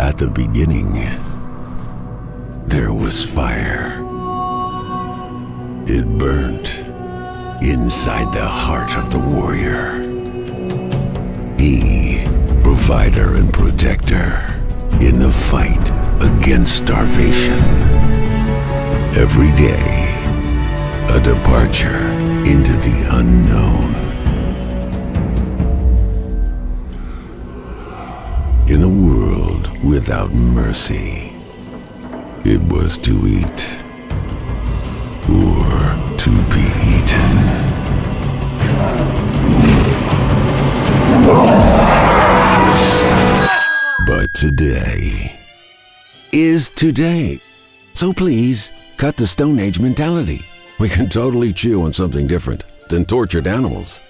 At the beginning, there was fire. It burnt inside the heart of the warrior. He, provider and protector, in the fight against starvation. Every day, a departure into the unknown. In a world without mercy, it was to eat or to be eaten. But today is today. So please, cut the Stone Age mentality. We can totally chew on something different than tortured animals.